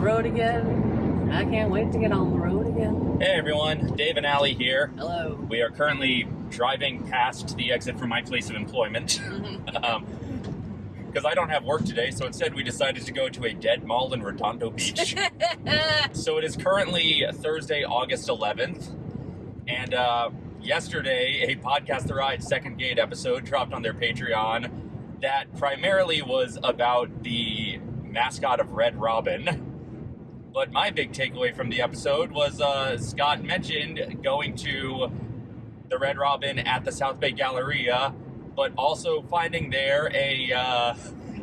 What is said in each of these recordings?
road again. I can't wait to get on the road again. Hey everyone, Dave and Allie here. Hello. We are currently driving past the exit from my place of employment. Mhm. um, because I don't have work today, so instead we decided to go to a dead mall in Redondo Beach. so it is currently Thursday, August 11th, and uh, yesterday a Podcast the Ride Second Gate episode dropped on their Patreon that primarily was about the mascot of Red Robin. But my big takeaway from the episode was uh, Scott mentioned going to the Red Robin at the South Bay Galleria, but also finding there a uh,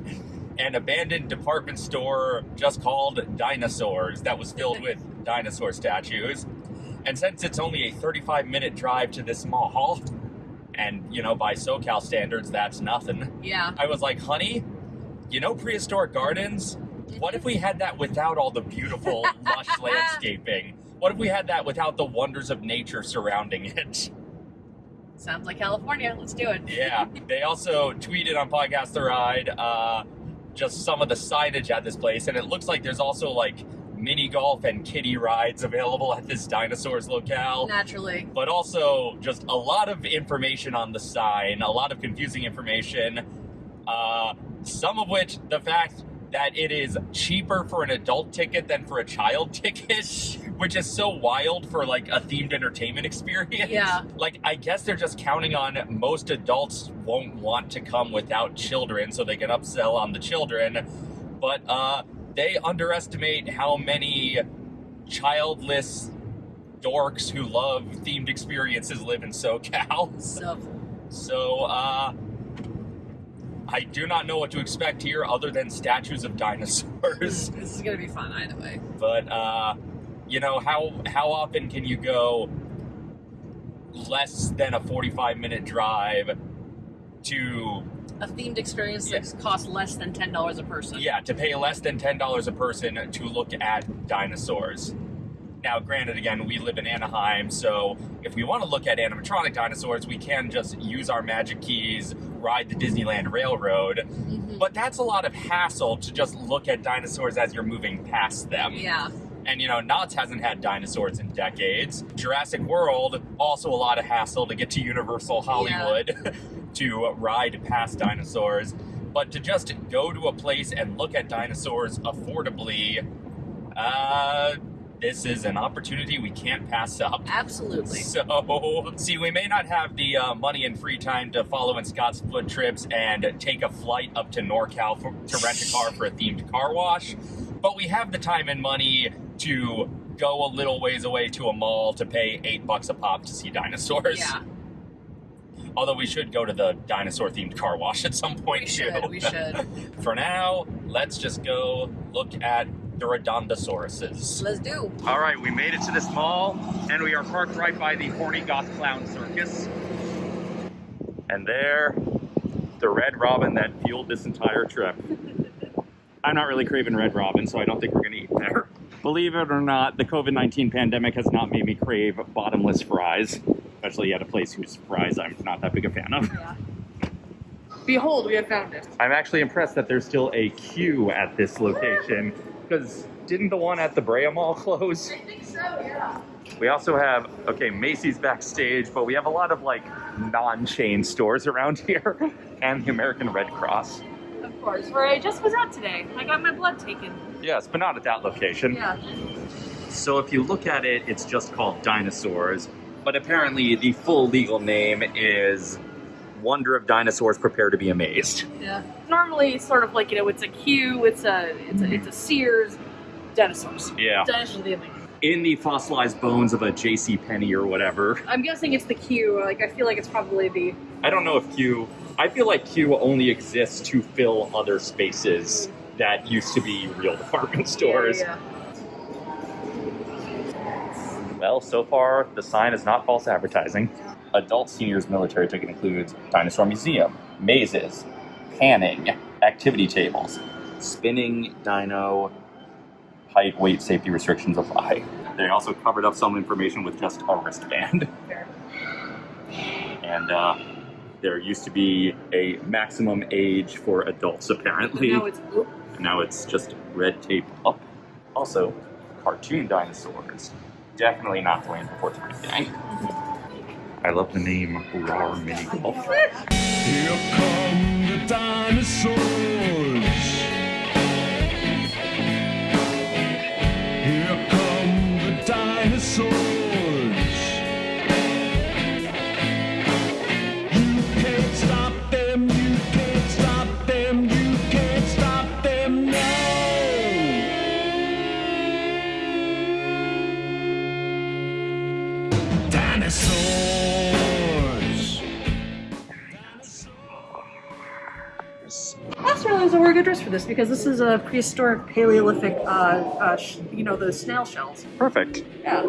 an abandoned department store just called Dinosaurs that was filled with dinosaur statues. And since it's only a 35 minute drive to this mall, and you know, by SoCal standards, that's nothing. yeah. I was like, honey, you know prehistoric gardens? What if we had that without all the beautiful, lush landscaping? What if we had that without the wonders of nature surrounding it? Sounds like California. Let's do it. Yeah. They also tweeted on Podcast The Ride uh, just some of the signage at this place, and it looks like there's also like mini golf and kiddie rides available at this dinosaurs locale. Naturally. but also just a lot of information on the sign, a lot of confusing information. Uh, some of which, the fact that it is cheaper for an adult ticket than for a child ticket, which is so wild for like a themed entertainment experience. Yeah. Like, I guess they're just counting on most adults won't want to come without children so they can upsell on the children. But uh, they underestimate how many childless dorks who love themed experiences live in SoCal. So So, uh, I do not know what to expect here other than statues of dinosaurs. this is gonna be fun either way. But, uh, you know, how, how often can you go less than a 45 minute drive to, A themed experience Yeah. that costs less than ten dollars a person. yeah, to pay less than $10 a person to look at dinosaurs? Now, granted, again, we live in Anaheim, so if we want to look at animatronic dinosaurs, we can just use our magic keys, ride the Disneyland Railroad. Mhm. But that's a lot of hassle to just look at dinosaurs as you're moving past them. Yeah. And you know, Knott's hasn't had dinosaurs in decades. Jurassic World, also a lot of hassle to get to Universal Hollywood to ride past dinosaurs. But to just go to a place and look at dinosaurs affordably, uh, this is an opportunity we can't pass up. Absolutely. So, see, we may not have the uh, money and free time to follow in Scott's foot trips and take a flight up to NorCal for, to rent a car for a themed car wash, but we have the time and money to go a little ways away to a mall to pay eight bucks a pop to see dinosaurs. Yeah. Although we should go to the dinosaur themed car wash at some point We too. should. We should. For now, let's just go look at the Redondosauruses. Let's do. All right, we made it to this mall, and we are parked right by the Horny Goth Clown Circus. And there, the Red Robin that fueled this entire trip. I'm not really craving Red Robin, so I don't think we're gonna eat there. Believe it or not, the COVID-19 pandemic has not made me crave bottomless fries, especially at a place whose fries I'm not that big a fan of. Yeah. Behold, we have found it. I'm actually impressed that there's still a queue at this location, because didn't the one at the Brea Mall close? I think so, yeah. We also have, okay, Macy's backstage, but we have a lot of like non-chain stores around here and the American Red Cross. Of course, where I just was at today. I got my blood taken. Yes, but not at that location. Yeah. So if you look at it, it's just called Dinosaurs, but apparently the full legal name is Wonder of Dinosaurs Prepare to be Amazed. Yeah. Normally, it's sort of like you know, it's a Q, it's a it's a, it's a Sears, dinosaurs. Yeah. Dinosaurs the. In the fossilized bones of a J.C. Penney or whatever. I'm guessing it's the Q. Like I feel like it's probably the I don't know if Q. I feel like Q only exists to fill other spaces mm. that used to be real department stores. Yeah, Well, so far the sign is not false advertising. Adult seniors military ticket includes dinosaur museum, mazes, panning, activity tables, spinning dino, height, weight, safety restrictions apply. They also covered up some information with just a wristband. And uh, there used to be a maximum age for adults, apparently. Now it's. And now it's just red tape up, Also, cartoon dinosaurs. Definitely not the way land before time gang. I love the name Rar Mini Golf. Here come the dinosaurs. Because this is a prehistoric Paleolithic, uh, uh, sh- you know, those snail shells. Perfect. Yeah.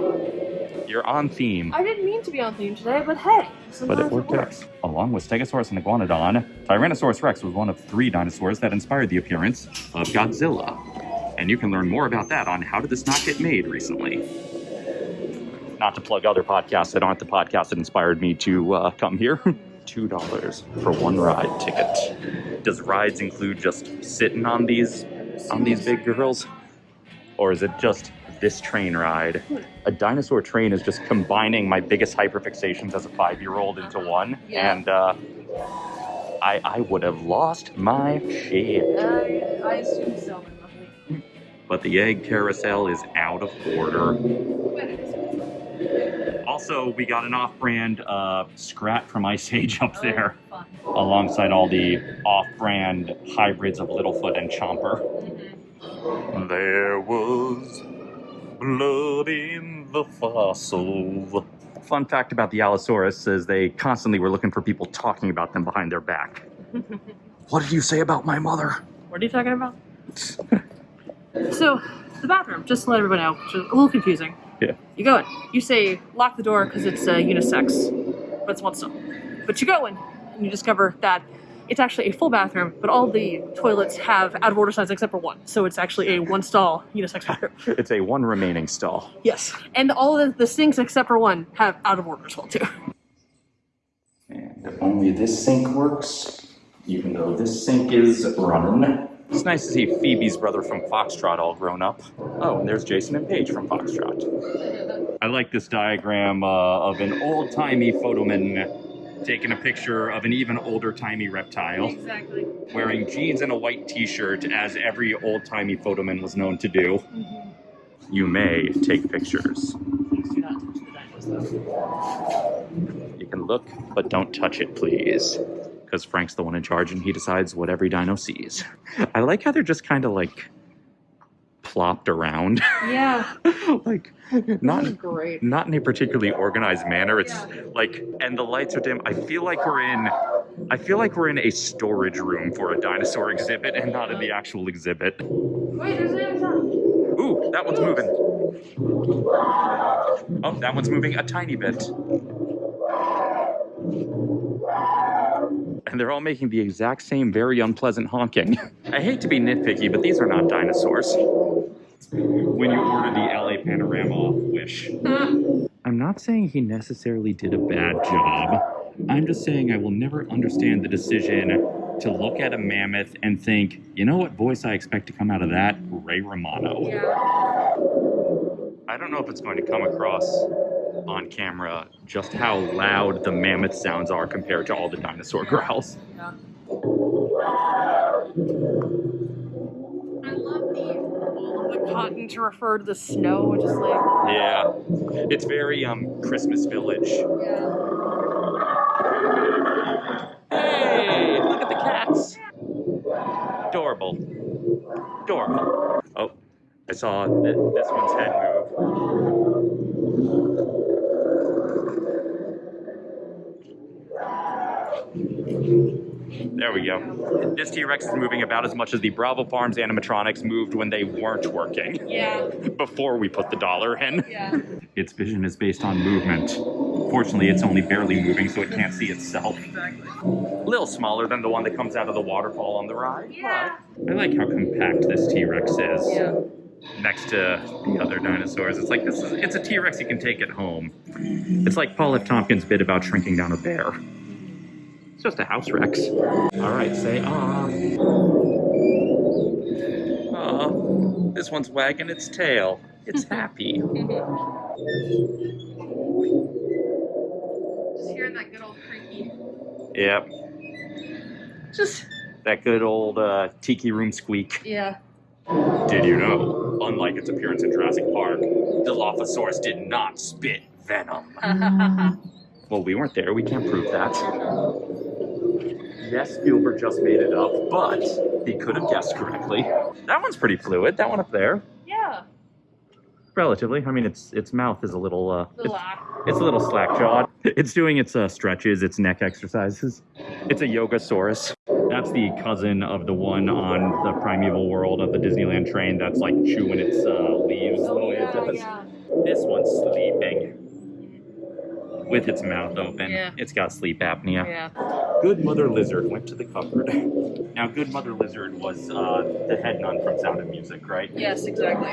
You're on theme. I didn't mean to be on theme today, but hey, But it worked out. Along with Stegosaurus and Iguanodon, Tyrannosaurus rex was one of three dinosaurs that inspired the appearance of Godzilla. And you can learn more about that on How Did This Not Get Made recently. Not to plug other podcasts that aren't the podcast that inspired me to uh, come here. $2 for one ride ticket. Does rides include just sitting on these on these big girls? Or is it just this train ride? A dinosaur train is just combining my biggest hyperfixations as a five year old into one. Yeah. And uh, I, I would have lost my shit. I, I assume so, but. But the egg carousel is out of order. But it is. Also, we got an off brand uh, Scrat from Ice Age up Oh, there, alongside all the off brand hybrids of Littlefoot and Chomper. Mhm. There was blood in the fossil. Fun fact about the Allosaurus is they constantly were looking for people talking about them behind their back. What did you say about my mother? What are you talking about? so, the bathroom, just to let everybody know, which is a little confusing. Yeah. You go in, you say lock the door because it's uh, unisex, but it's one stall. But you go in and you discover that it's actually a full bathroom, but all the toilets have out of order signs except for one. So it's actually a one stall unisex bathroom. It's a one remaining stall. yes. And all of the, the sinks except for one have out of order as well, too. And if only this sink works, even though this sink is running. It's nice to see Phoebe's brother from Foxtrot all grown up. Oh, and there's Jason and Paige from Foxtrot. I like this diagram uh, of an old timey photoman taking a picture of an even older timey reptile Exactly. wearing jeans and a white t shirt, as every old timey photoman was known to do. You may take pictures. Please do not touch the dinos, though. You can look, but don't touch it, please. Because Frank's the one in charge and he decides what every dino sees. I like how they're just kind of like plopped around. Yeah. like, not. great. Not in a particularly organized manner. It's Yeah. like, and the lights are dim. I feel like we're in, I feel like we're in a storage room for a dinosaur exhibit and not in the actual exhibit. Wait, there's. Ooh, that one's moving. Oh, that one's moving a tiny bit. And they're all making the exact same very unpleasant honking. I hate to be nitpicky, but these are not dinosaurs. When you order the LA Panorama off Wish. I'm not saying he necessarily did a bad job. I'm just saying I will never understand the decision to look at a mammoth and think, you know what voice I expect to come out of that? Ray Romano. Yeah. I don't know if it's going to come across on camera just how loud the mammoth sounds are compared to all the dinosaur growls. Yeah. I love the all of the cotton to refer to the snow, just like Yeah. It's very um Christmas Village. yeah. Hey, look at the cats. Adorable. Adorable. Oh, I saw th- this one's head move. There we go. This T-Rex is moving about as much as the Bravo Farms animatronics moved when they weren't working Yeah. before we put the dollar in. Yeah. Its vision is based on movement. Fortunately, it's only barely moving, so it can't see itself. Exactly. A little smaller than the one that comes out of the waterfall on the ride. Yeah. but I like how compact this T-Rex is Yeah. next to the other dinosaurs. It's like this is it's a T-Rex you can take at home. It's like Paul F. Tompkins' bit about shrinking down a bear. It's just a house Rex. All right, say ah. Ah. This one's wagging its tail. It's happy. Just hearing that good old creaky. yep. Just That good old uh, tiki room squeak. yeah. Did you know, unlike its appearance in Jurassic Park, the Dilophosaurus did not spit venom? Well, we weren't there. We can't prove that. Yes, Spielberg just made it up, but he could have guessed correctly. That one's pretty fluid. That one up there, yeah. relatively. I mean, its its mouth is a little uh, it's, it's a little slack jawed. It's doing its uh, stretches, its neck exercises. It's a Yogasaurus. That's the cousin of the one on the Primeval World of the Disneyland train that's like chewing its uh, leaves the way it does. This one's sleeping with its mouth open. Yeah. It's got sleep apnea. Yeah. Good Mother Lizard went to the cupboard. Now, Good Mother Lizard was uh, the head nun from Sound of Music, right? Yes, exactly.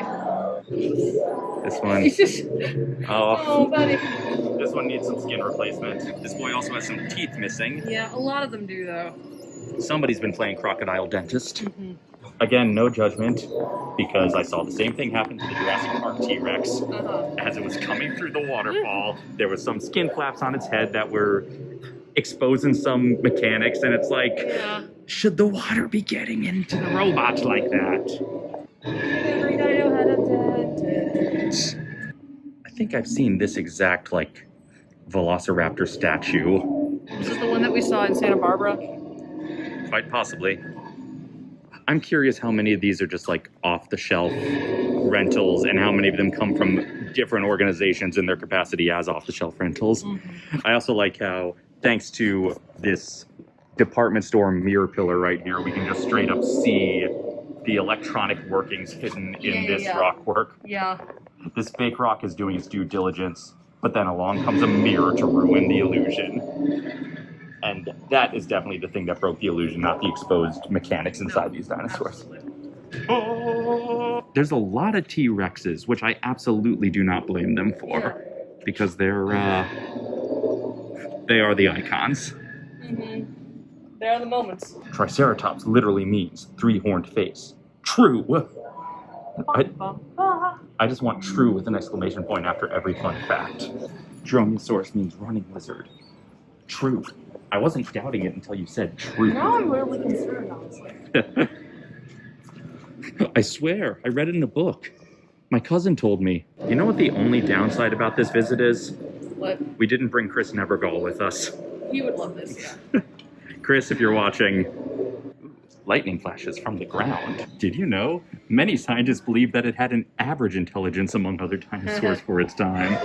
This one, oh, oh, buddy. this one needs some skin replacement. This boy also has some teeth missing. Yeah, a lot of them do though. Somebody's been playing crocodile dentist. Mm-hmm. Again, no judgment, because I saw the same thing happen to the Jurassic Park T-Rex. Uh-huh. as it was coming through the waterfall, there was some skin flaps on its head that were exposing some mechanics, and it's like, Yeah. should the water be getting into the robot like that? Every dino had a dentist. I think I've seen this exact like Velociraptor statue, This is the one that we saw in Santa Barbara. quite possibly. I'm curious how many of these are just like off the shelf rentals and how many of them come from different organizations in their capacity as off the shelf rentals. Mm-hmm. I also like how, thanks to this department store mirror pillar right here, we can just straight up see the electronic workings hidden in Yeah, yeah, this yeah. rock work. Yeah. This fake rock is doing its due diligence, but then along comes a mirror to ruin the illusion. And that is definitely the thing that broke the illusion, not the exposed mechanics inside these dinosaurs. There's a lot of T Rexes, which I absolutely do not blame them for, because they're uh, they are the icons. Mm-hmm. There are the moments. Triceratops literally means three-horned face. True. I, I just want true with an exclamation point after every fun fact. Dromaeosaurus means running lizard. True. I wasn't doubting it until you said true. Now I'm really concerned, honestly. I swear, I read it in a book. My cousin told me. You know what the only downside about this visit is? What? We didn't bring Chris Nevergall with us. He would love this. Chris, if you're watching, lightning flashes from the ground. Did you know? Many scientists believe that it had an average intelligence among other dinosaurs for its time.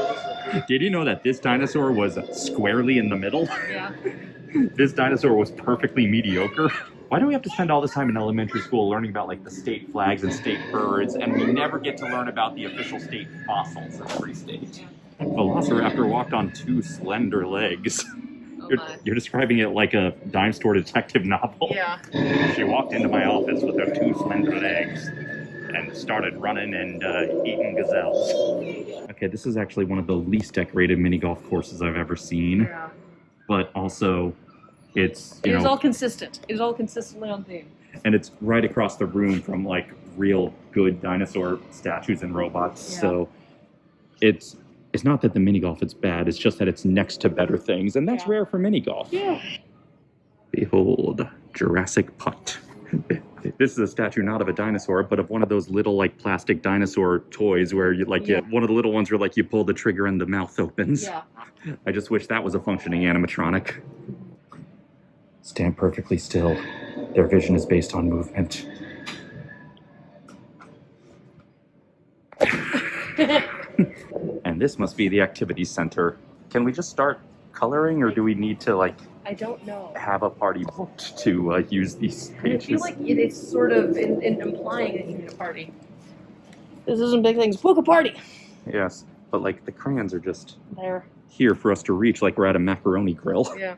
Did you know that this dinosaur was squarely in the middle? Yeah. This dinosaur was perfectly mediocre. Why do we have to spend all this time in elementary school learning about like the state flags and state birds, and we never get to learn about the official state fossils of every state? Velociraptor walked on two slender legs. Oh You're, you're describing it like a dime store detective novel. Yeah. She walked into my office with her two slender legs and started running and uh, eating gazelles. Okay, this is actually one of the least decorated mini golf courses I've ever seen, Yeah. but also it's It you is all consistent. It is all consistently on theme. and it's right across the room from like real good dinosaur statues and robots. Yeah. So it's it's not that the mini golf is bad. It's just that it's next to better things, and that's Yeah. rare for mini golf. Yeah. Behold, Jurassic Putt. this is a statue not of a dinosaur, but of one of those little like plastic dinosaur toys where you like Yeah. you, one of the little ones where like you pull the trigger and the mouth opens. Yeah. I just wish that was a functioning animatronic. Stand perfectly still. Their vision is based on movement. and this must be the activity center. Can we just start coloring or do we need to like I don't know. have a party booked to uh, use these pages. I feel like it is sort of in, in implying that you need a party. This isn't big things. Book a party. yes, but like the crayons are just There. here for us to reach, like we're at a macaroni grill. Yeah.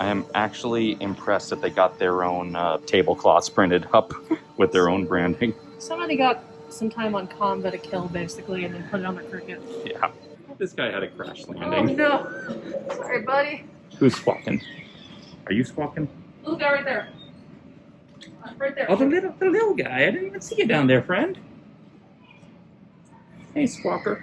I am actually impressed that they got their own uh, tablecloths printed up with their own branding. Somebody got some time on combat a kill basically, and then put it on the cricket. Yeah, this guy had a crash landing. Oh landing. no! Sorry, buddy. Who's squawking? Are you squawking? Little guy right there. Uh, right there. Oh, the little, the little guy. I didn't even see you down there, friend. Hey, squawker.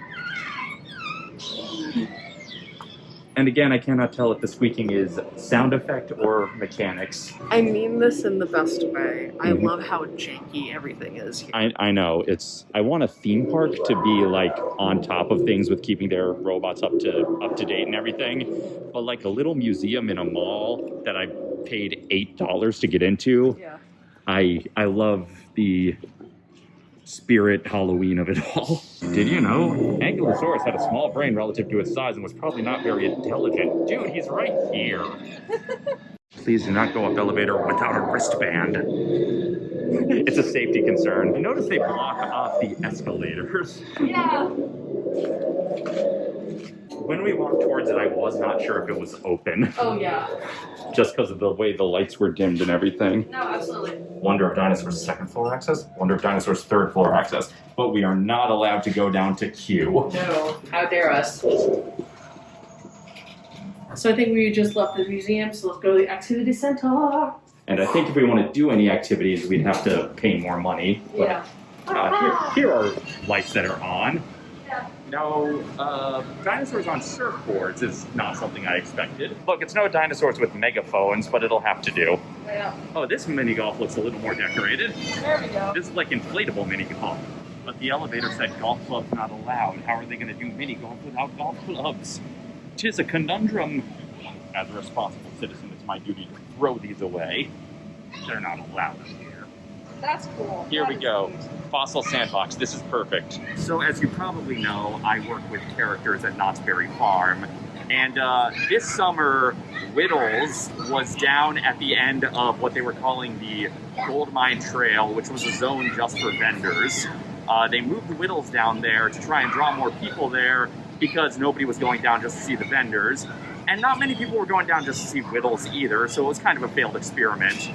And again, I cannot tell if the squeaking is sound effect or mechanics. I mean this in the best way. I Mhm. love how janky everything is here. I, I know it's. I want a theme park to be like on top of things with keeping their robots up to up to date and everything, but like a little museum in a mall that I paid eight dollars to get into. Yeah. I I love the spirit Halloween of it all. Did you know Ankylosaurus had a small brain relative to its size and was probably not very intelligent? Dude, he's right here. Please do not go up elevator without a wristband. It's a safety concern. Notice they block off the escalators. Yeah. When we walked towards it, I was not sure if it was open, Oh yeah. just because of the way the lights were dimmed and everything. No, absolutely. Wonder of Dinosaurs second floor access, Wonder of Dinosaurs third floor access. But we are not allowed to go down to Q. No. How dare us? So I think we just left the museum, so let's go to the activity center. And I think if we want to do any activities, we'd have to pay more money. But, Yeah. uh, here, here are lights that are on. Yeah. No, uh, dinosaurs on surfboards is not something I expected. Look, it's no dinosaurs with megaphones, but it'll have to do. Yeah. Oh, this mini golf looks a little more decorated. There we go. This is like inflatable mini golf. But the elevator said golf clubs not allowed. How are they going to do mini golf without golf clubs? Tis a conundrum. As a responsible citizen, it's my duty to throw these away. They're not allowed. That's cool. Here That we go. neat. Fossil Sandbox. This is perfect. So, as you probably know, I work with characters at Knott's Berry Farm. And uh, this summer, Whittles was down at the end of what they were calling the Gold Mine Trail, which was a zone just for vendors. Uh, they moved Whittles down there to try and draw more people there because nobody was going down just to see the vendors. And not many people were going down just to see Whittles either, so it was kind of a failed experiment.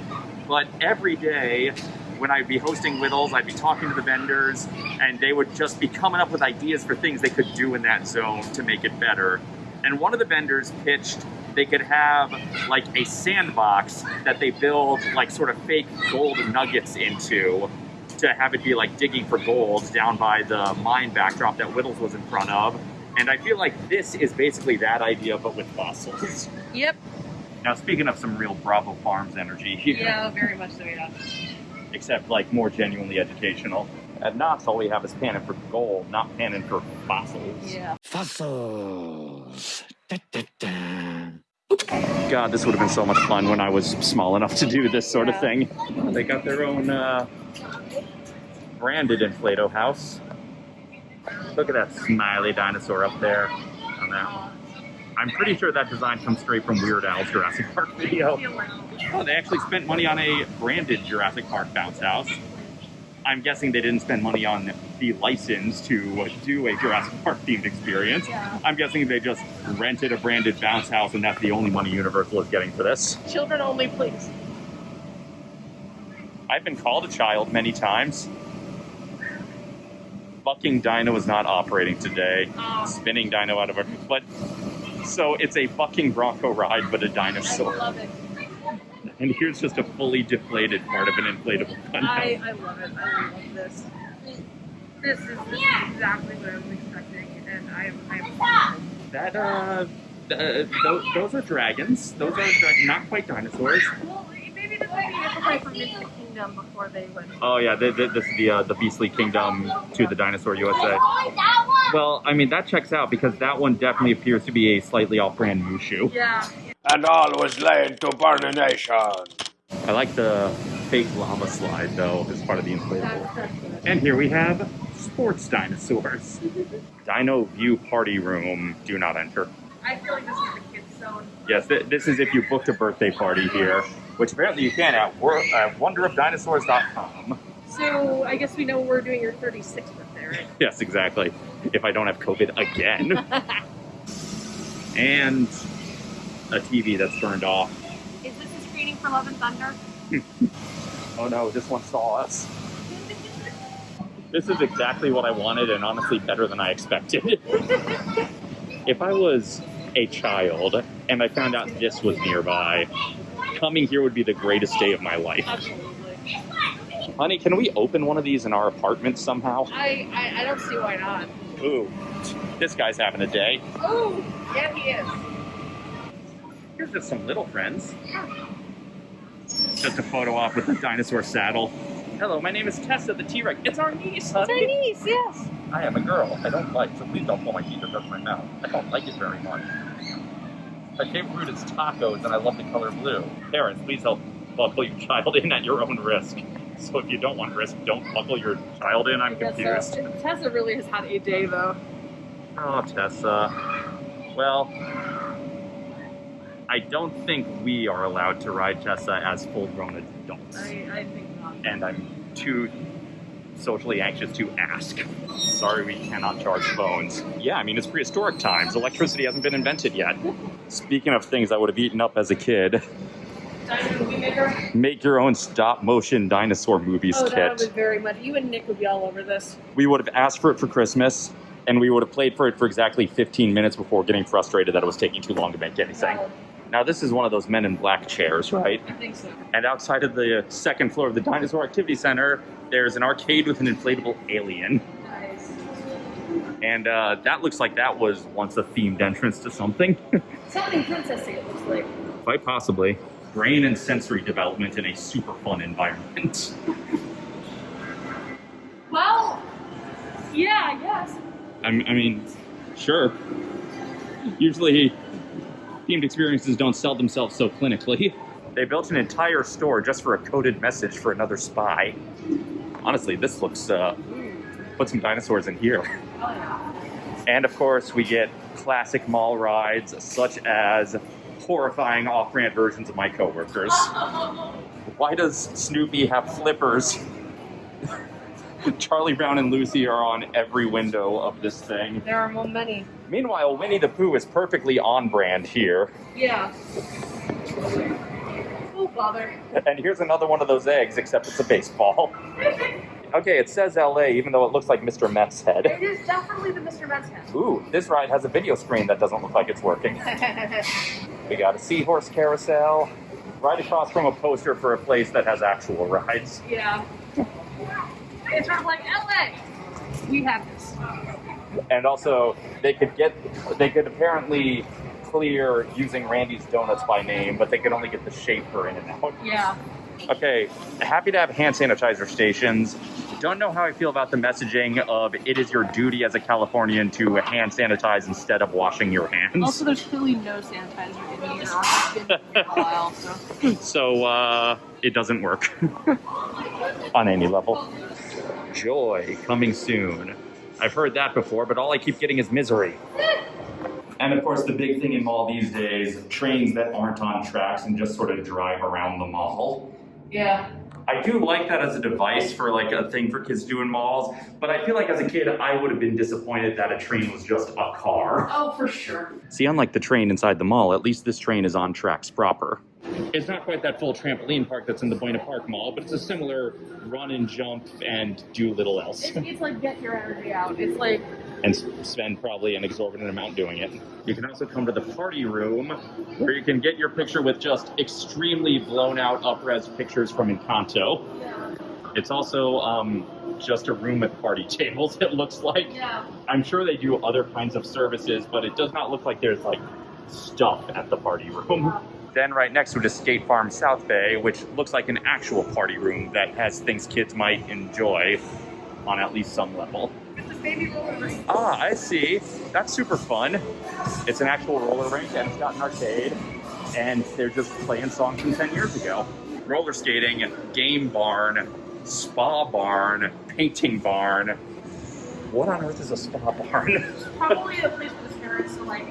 But every day, when I'd be hosting Whittles, I'd be talking to the vendors, and they would just be coming up with ideas for things they could do in that zone to make it better. And one of the vendors pitched they could have like a sandbox that they build like sort of fake gold nuggets into to have it be like digging for gold down by the mine backdrop that Whittles was in front of. And I feel like this is basically that idea, but with fossils. Yep. Now, speaking of some real Bravo Farms energy here, Yeah, very much so. Yeah. Except like more genuinely educational. At Knott's, all we have is panning for gold, not panning for fossils. Yeah. Fossils. Da, da, da. God, this would have been so much fun when I was small enough to do this sort of thing. They got their own uh, branded Inflato house. Look at that smiley dinosaur up there on that. I'm pretty sure that design comes straight from Weird Al's Jurassic Park video. Oh, they actually spent money on a branded Jurassic Park bounce house. I'm guessing they didn't spend money on the license to do a Jurassic Park themed experience. Yeah. I'm guessing they just rented a branded bounce house and that's the only money Universal is getting for this. Children only, please. I've been called a child many times. Fucking Dino is not operating today. Oh, Spinning Dino out of a. But. So it's a bucking Bronco ride, but a dinosaur. I love it. And here's just a fully deflated part of an inflatable gun. I, I love it. I love this. This is, this is exactly what I was expecting, and I'm, I'm That, uh, uh those, those are dragons. Those are dra- not quite dinosaurs. well, maybe this would be different from Mystery Kingdom before they went. Oh yeah, th th this is the uh, the Beastly Kingdom to the DinoLand USA. Well, I mean that checks out because that one definitely appears to be a slightly off-brand Mushu. Yeah. and all was laid to burnination. I like the fake lava slide though as part of the inflatable. That's, that's good. And here we have sports dinosaurs. Dino View Party Room. Do not enter. I feel like this is the kids' zone. Yes, th- this is if you booked a birthday party here, which apparently you can at wor- uh, wonderofdinosaurs.com. So I guess we know we're doing your 36th birthday, right? Yes, exactly. If I don't have COVID again. and a TV that's turned off. Is this a screening for Love and Thunder? Oh no, this one saw us. This is exactly what I wanted and honestly better than I expected. if I was a child and I found out this was nearby, coming here would be the greatest day of my life. Absolutely. Honey, can we open one of these in our apartment somehow? I, I, I don't see why not. Ooh, this guy's having a day. Oh, yeah, he is. Here's just some little friends. Just a photo op with the dinosaur saddle. Hello, my name is Tessa the T-Rex. It's our niece, honey. Chinese, yes. I am a girl. I don't like, so please don't pull my teeth or touch my mouth. I don't like it very much. My favorite food is tacos, and I love the color blue. Parents, please help buckle your child in at your own risk. So if you don't want risk, don't buckle your child in. I'm confused. Tessa really has had a day though. Oh, Tessa. Well, I don't think we are allowed to ride Tessa as full-grown adults. I, I think not. and I'm too socially anxious to ask. Sorry, we cannot charge phones. Yeah, I mean, it's prehistoric times. Electricity hasn't been invented yet. Speaking of things I would have eaten up as a kid, Dino movie maker? make your own stop motion dinosaur movies Oh, that would kit. be very much. You and Nick would be all over this. We would have asked for it for Christmas, and we would have played for it for exactly 15 minutes before getting frustrated that it was taking too long to make anything. Oh, Now, this is one of those men in black chairs, right? I think so. And outside of the second floor of the Dinosaur Activity Center, there's an arcade with an inflatable alien. Nice. And uh, that looks like that was once a themed entrance to something. Something princessy, it looks like. Quite possibly. Brain and sensory development in a super fun environment. Well, yeah, I guess. I, I mean, sure. Usually, themed experiences don't sell themselves so clinically. They built an entire store just for a coded message for another spy. Honestly, this looks, uh, put some dinosaurs in here. And of course, we get classic mall rides such as horrifying off-brand versions of my coworkers. Why does Snoopy have flippers? Charlie Brown and Lucy are on every window of this thing. There are more many. Meanwhile, Winnie the Pooh is perfectly on brand here. Yeah. Oh, bother. And here's another one of those eggs, except it's a baseball. Okay, it says LA, even though it looks like Mr. Met's head. It is definitely the Mr. Met's head. Ooh, this ride has a video screen that doesn't look like it's working. We got a seahorse carousel right across from a poster for a place that has actual rides. yeah. It's sort of like LA. We have this. And also, they could get, they could apparently clear using Randy's Donuts by name, but they could only get the shaper in and out. Yeah. Okay, happy to have hand sanitizer stations. Don't know how I feel about the messaging of it is your duty as a Californian to hand sanitize instead of washing your hands. Also, there's clearly no sanitizer in here. It's been here a while, so. So uh, it doesn't work on any level. Joy coming soon. I've heard that before, but all I keep getting is misery. And of course, the big thing in mall these days trains that aren't on tracks and just sort of drive around the mall. Yeah. I do like that as a device for like a thing for kids to do in malls, but I feel like as a kid, I would have been disappointed that a train was just a car. Oh, for sure. See, unlike the train inside the mall, at least this train is on tracks proper. It's not quite that full trampoline park that's in the Buena Park Mall, but it's a similar run and jump and do little else. It's, it's like get your energy out. It's like, and spend probably an exorbitant amount doing it. You can also come to the party room where you can get your picture with just extremely blown out up-res pictures from Encanto. yeah. It's also um, just a room with party tables, it looks like. Yeah. I'm sure they do other kinds of services, but it does not look like there's like stuff at the party room. Then right next to it is Skate Farm South Bay, which looks like an actual party room that has things kids might enjoy on at least some level. It's a baby roller rink. Ah, I see. That's super fun. It's an actual roller rink and it's got an arcade, and they're just playing songs from 10 years ago. Roller skating, game barn, spa barn, painting barn. What on earth is a spa barn? Probably a place for the parents to like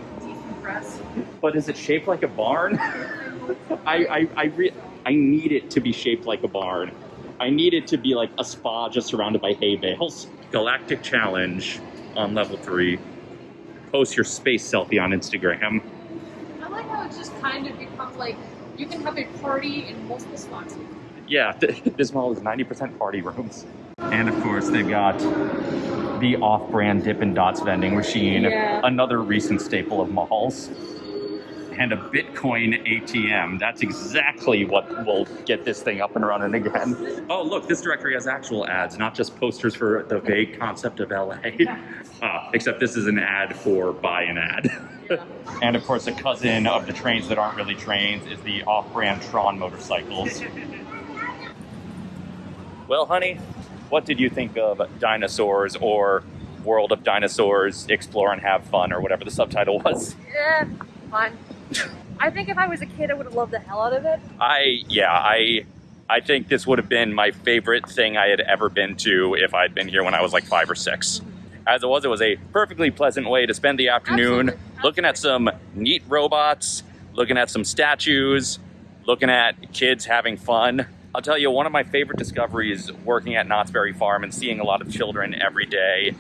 decompress. but is it shaped like a barn? I I I, re- I need it to be shaped like a barn. I need it to be like a spa just surrounded by hay bales. Galactic Challenge on level three. Post your space selfie on Instagram. I like how it's just kind of become like you can have a party in multiple spots. Yeah, th- this mall is 90% party rooms. And of course, they've got the off brand Dippin' Dots vending machine, Yeah. another recent staple of malls. and a Bitcoin ATM. That's exactly what will get this thing up and running again. Oh, look, this directory has actual ads, not just posters for the vague concept of LA. Uh, except this is an ad for buy an ad. and of course, a cousin of the trains that aren't really trains is the off brand Tron motorcycles. well, honey, what did you think of dinosaurs or World of Dinosaurs Explore and Have Fun or whatever the subtitle was? Yeah, fine. I think if I was a kid, I would have loved the hell out of it. I yeah, I I think this would have been my favorite thing I had ever been to if I'd been here when I was like 5 or 6. As it was, it was a perfectly pleasant way to spend the afternoon Absolutely. looking at some neat robots, looking at some statues, looking at kids having fun. I'll tell you, one of my favorite discoveries working at Knott's Berry Farm and seeing a lot of children every day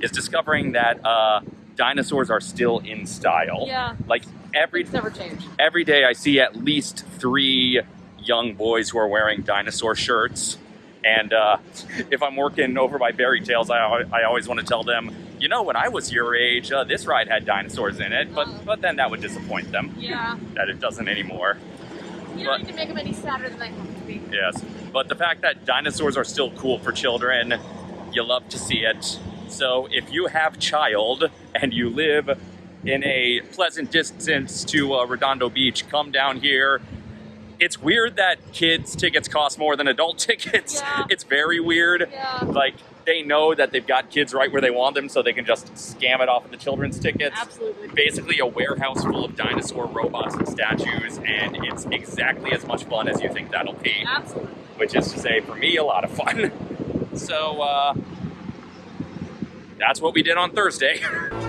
is discovering that uh, dinosaurs are still in style. Yeah. Like every It's never changed. every day I see at least three young boys who are wearing dinosaur shirts. And uh, if I'm working over by Bear-y Tales, I, I always want to tell them, you know, when I was your age, uh, this ride had dinosaurs in it. But but then that would disappoint them Yeah. that it doesn't anymore. You don't need to make them any sadder than they have to be. Yes, but the fact that dinosaurs are still cool for children, you love to see it. So if you have child and you live in a pleasant distance to uh, Redondo Beach, come down here. It's weird that kids tickets cost more than adult tickets. Yeah. It's very weird. Yeah. Like they know that they've got kids right where they want them, so they can just scam it off of the children's tickets Absolutely. basically a warehouse full of dinosaur robots and statues, and it's exactly as much fun as you think that'll be. Absolutely. Which is to say, for me, a lot of fun. So, uh, that's what we did on Thursday.